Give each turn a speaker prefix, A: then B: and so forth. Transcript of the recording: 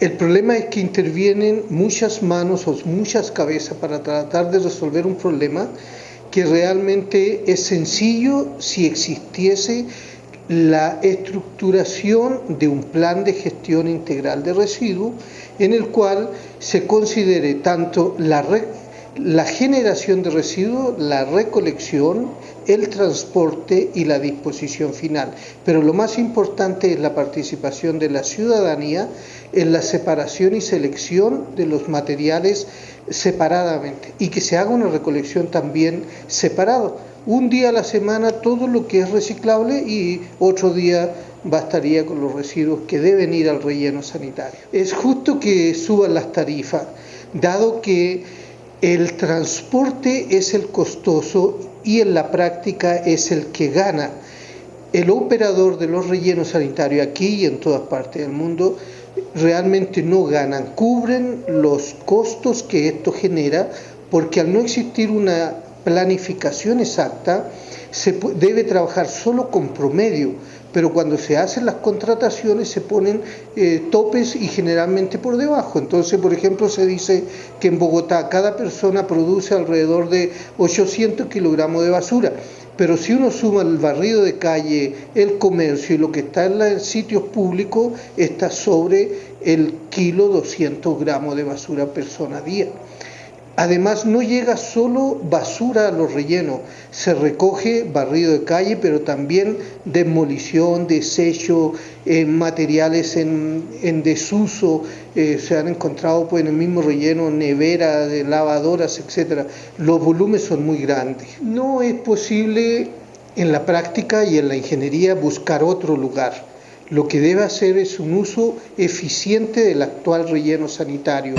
A: El problema es que intervienen muchas manos o muchas cabezas para tratar de resolver un problema que realmente es sencillo si existiese la estructuración de un plan de gestión integral de residuos en el cual se considere tanto la, la generación de residuos, la recolección, el transporte y la disposición final. Pero lo más importante es la participación de la ciudadanía en la separación y selección de los materiales separadamente y que se haga una recolección también separado. Un día a la semana todo lo que es reciclable y otro día bastaría con los residuos que deben ir al relleno sanitario. Es justo que suban las tarifas, dado que el transporte es el costoso y en la práctica es el que gana. El operador de los rellenos sanitarios aquí y en todas partes del mundo realmente no ganan, cubren los costos que esto genera porque al no existir una planificación exacta, se debe trabajar solo con promedio, pero cuando se hacen las contrataciones se ponen eh, topes y generalmente por debajo. Entonces, por ejemplo, se dice que en Bogotá cada persona produce alrededor de 800 kilogramos de basura, pero si uno suma el barrido de calle, el comercio y lo que está en los sitios públicos, está sobre el kilo 200 gramos de basura persona día. Además, no llega solo basura a los rellenos, se recoge barrido de calle, pero también demolición, desecho, eh, materiales en, desuso, eh, se han encontrado pues, en el mismo relleno nevera, de lavadoras, etc. Los volúmenes son muy grandes. No es posible en la práctica y en la ingeniería buscar otro lugar. Lo que debe hacer es un uso eficiente del actual relleno sanitario.